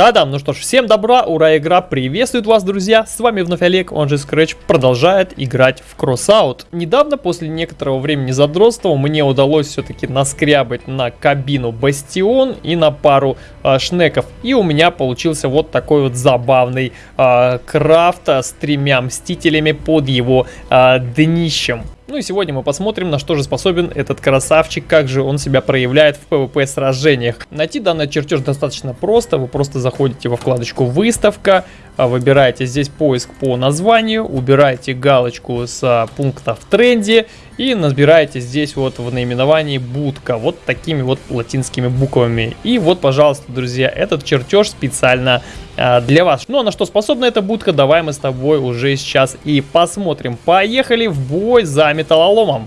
Та-дам, ну что ж, всем добра, ура, игра приветствует вас, друзья, с вами вновь Олег, он же Scratch, продолжает играть в Crossout. Недавно, после некоторого времени задротства, мне удалось все-таки наскрябать на кабину Бастион и на пару э, шнеков, и у меня получился вот такой вот забавный э, крафт с тремя мстителями под его э, днищем. Ну и сегодня мы посмотрим, на что же способен этот красавчик, как же он себя проявляет в PvP сражениях. Найти данный чертеж достаточно просто, вы просто заходите во вкладочку «Выставка», а, выбираете здесь поиск по названию, убираете галочку с а, пункта в тренде и набираете здесь вот в наименовании будка, вот такими вот латинскими буквами. И вот, пожалуйста, друзья, этот чертеж специально а, для вас. Ну а на что способна эта будка, давай мы с тобой уже сейчас и посмотрим. Поехали в бой за металлоломом.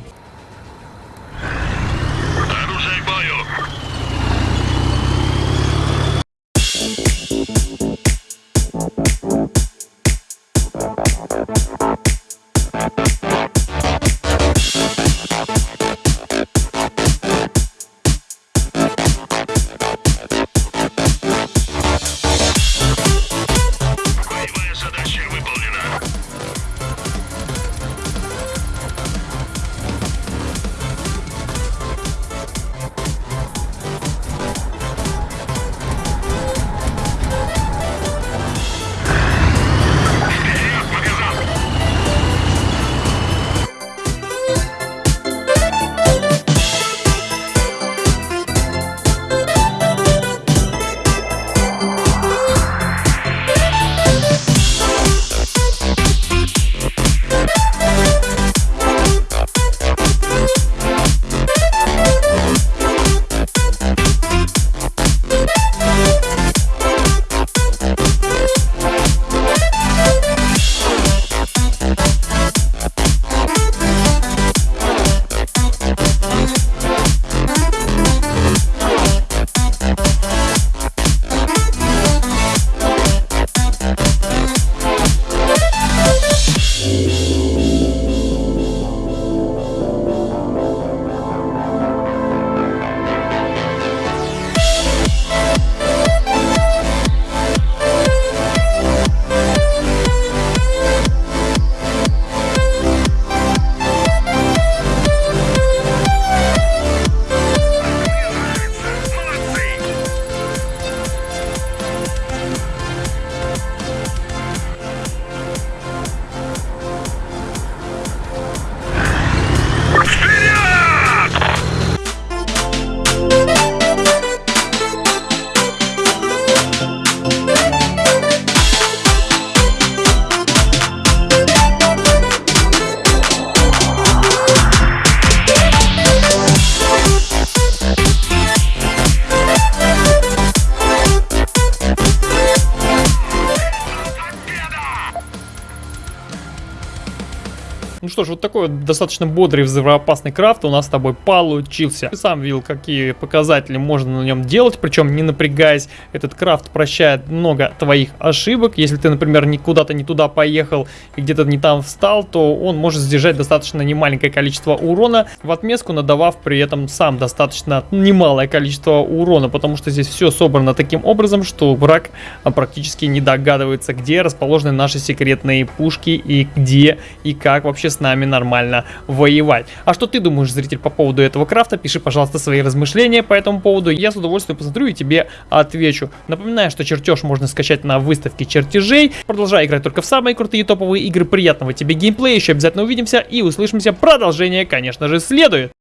Ну что ж, вот такой вот достаточно бодрый взрывоопасный крафт у нас с тобой получился. Ты сам видел, какие показатели можно на нем делать, причем не напрягаясь. Этот крафт прощает много твоих ошибок. Если ты, например, куда-то не туда поехал и где-то не там встал, то он может сдержать достаточно немаленькое количество урона, в отместку надавав при этом сам достаточно немалое количество урона, потому что здесь все собрано таким образом, что враг а, практически не догадывается, где расположены наши секретные пушки и где и как вообще с нами нормально воевать. А что ты думаешь, зритель, по поводу этого крафта? Пиши, пожалуйста, свои размышления по этому поводу. Я с удовольствием посмотрю и тебе отвечу. Напоминаю, что чертеж можно скачать на выставке чертежей. Продолжай играть только в самые крутые топовые игры. Приятного тебе геймплея. Еще обязательно увидимся и услышимся. Продолжение, конечно же, следует.